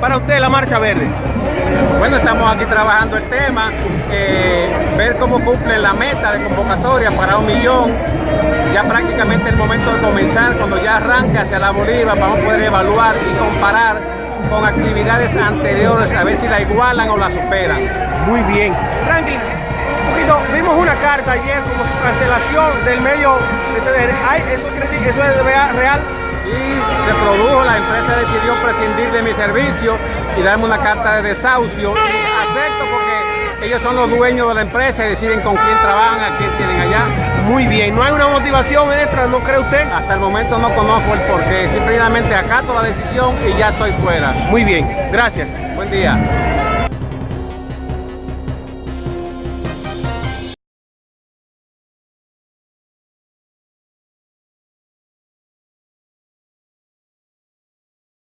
para usted la Marcha Verde? Bueno, estamos aquí trabajando el tema, eh, ver cómo cumple la meta de convocatoria para un millón. Ya prácticamente el momento de comenzar, cuando ya arranque hacia la Bolívar, vamos a poder evaluar y comparar con actividades anteriores, a ver si la igualan o la superan. Muy bien. Franklin, un poquito, vimos una carta ayer como su cancelación del medio de CDR. Ay, ¿Eso, eso es real? Y se produjo, la empresa decidió prescindir de mi servicio y darme una carta de desahucio. Y acepto porque ellos son los dueños de la empresa y deciden con quién trabajan, a quién tienen allá. Muy bien, ¿no hay una motivación extra, no cree usted? Hasta el momento no conozco el porqué, simplemente acato la decisión y ya estoy fuera. Muy bien, gracias. Buen día.